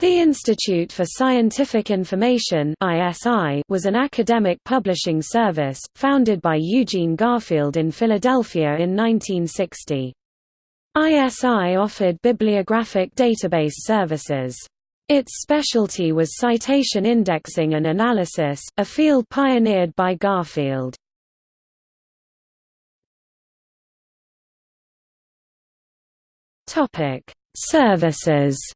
The Institute for Scientific Information was an academic publishing service, founded by Eugene Garfield in Philadelphia in 1960. ISI offered bibliographic database services. Its specialty was citation indexing and analysis, a field pioneered by Garfield. Services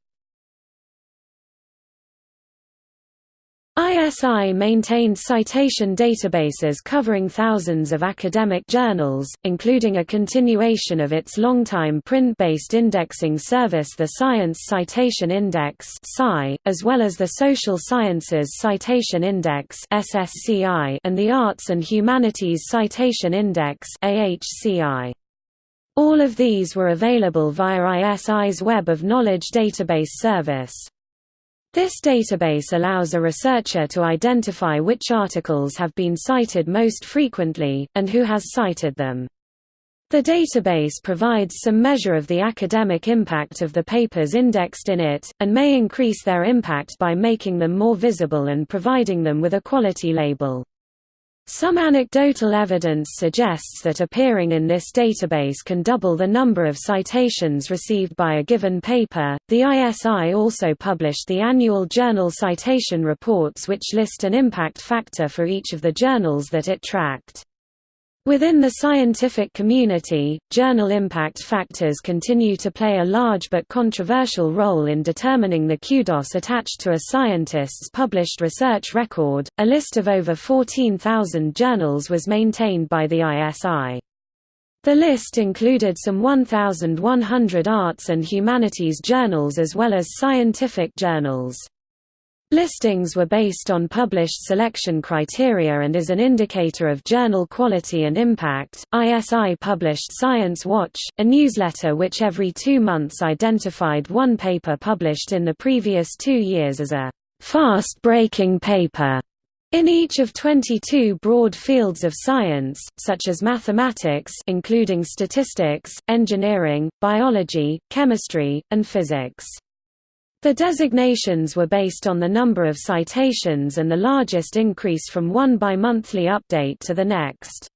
ISI maintained citation databases covering thousands of academic journals, including a continuation of its longtime print-based indexing service the Science Citation Index as well as the Social Sciences Citation Index and the Arts and Humanities Citation Index All of these were available via ISI's Web of Knowledge database service. This database allows a researcher to identify which articles have been cited most frequently, and who has cited them. The database provides some measure of the academic impact of the papers indexed in it, and may increase their impact by making them more visible and providing them with a quality label. Some anecdotal evidence suggests that appearing in this database can double the number of citations received by a given paper. The ISI also published the annual journal citation reports which list an impact factor for each of the journals that it tracked. Within the scientific community, journal impact factors continue to play a large but controversial role in determining the kudos attached to a scientist's published research record. A list of over 14,000 journals was maintained by the ISI. The list included some 1,100 arts and humanities journals as well as scientific journals. Listings were based on published selection criteria and is an indicator of journal quality and impact. ISI published Science Watch, a newsletter which every two months identified one paper published in the previous two years as a fast-breaking paper. In each of 22 broad fields of science, such as mathematics including statistics, engineering, biology, chemistry, and physics. The designations were based on the number of citations and the largest increase from one bi-monthly update to the next.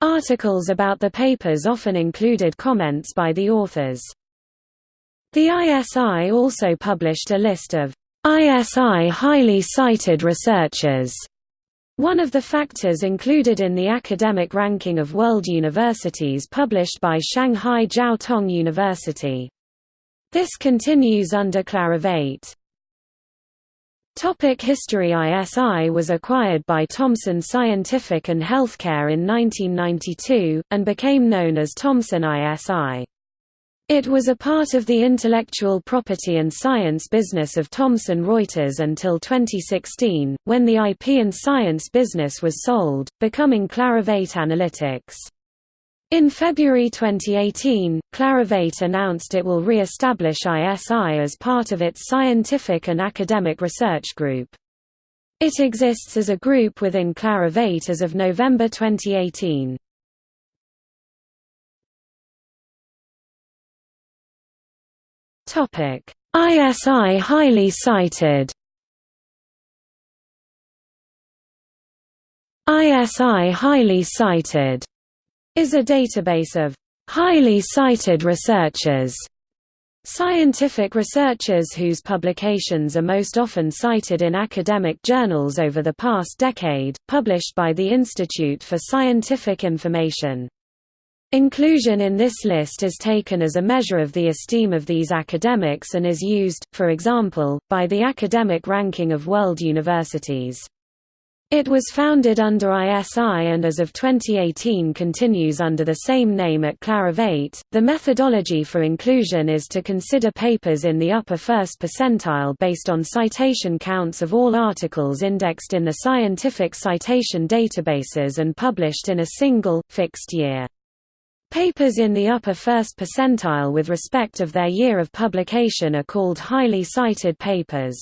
Articles about the papers often included comments by the authors. The ISI also published a list of ISI highly cited researchers. One of the factors included in the academic ranking of world universities published by Shanghai Jiao Tong University. This continues under Clarivate. Topic History ISI was acquired by Thomson Scientific and Healthcare in 1992, and became known as Thomson ISI. It was a part of the intellectual property and science business of Thomson Reuters until 2016, when the IP and science business was sold, becoming Clarivate Analytics. In February 2018, Clarivate announced it will re-establish ISI as part of its scientific and academic research group. It exists as a group within Clarivate as of November 2018. ISI highly cited ISI highly cited is a database of highly cited researchers Scientific researchers whose publications are most often cited in academic journals over the past decade, published by the Institute for Scientific Information. Inclusion in this list is taken as a measure of the esteem of these academics and is used, for example, by the Academic Ranking of World Universities. It was founded under ISI and as of 2018 continues under the same name at Clarivate. The methodology for inclusion is to consider papers in the upper first percentile based on citation counts of all articles indexed in the scientific citation databases and published in a single, fixed year. Papers in the upper first percentile with respect of their year of publication are called highly cited papers.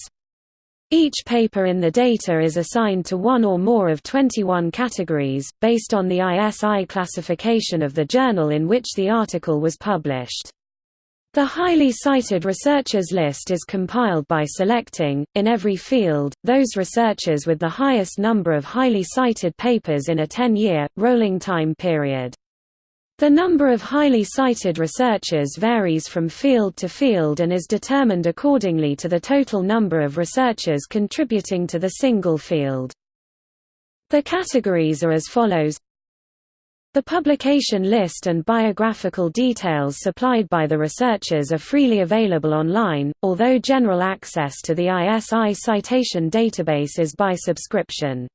Each paper in the data is assigned to one or more of 21 categories, based on the ISI classification of the journal in which the article was published. The highly cited researchers list is compiled by selecting, in every field, those researchers with the highest number of highly cited papers in a 10-year, rolling time period. The number of highly cited researchers varies from field to field and is determined accordingly to the total number of researchers contributing to the single field. The categories are as follows the publication list and biographical details supplied by the researchers are freely available online, although general access to the ISI citation database is by subscription.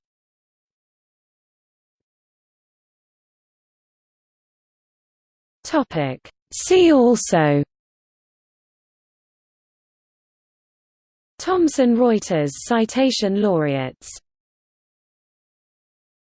See also. Thomson Reuters Citation Laureates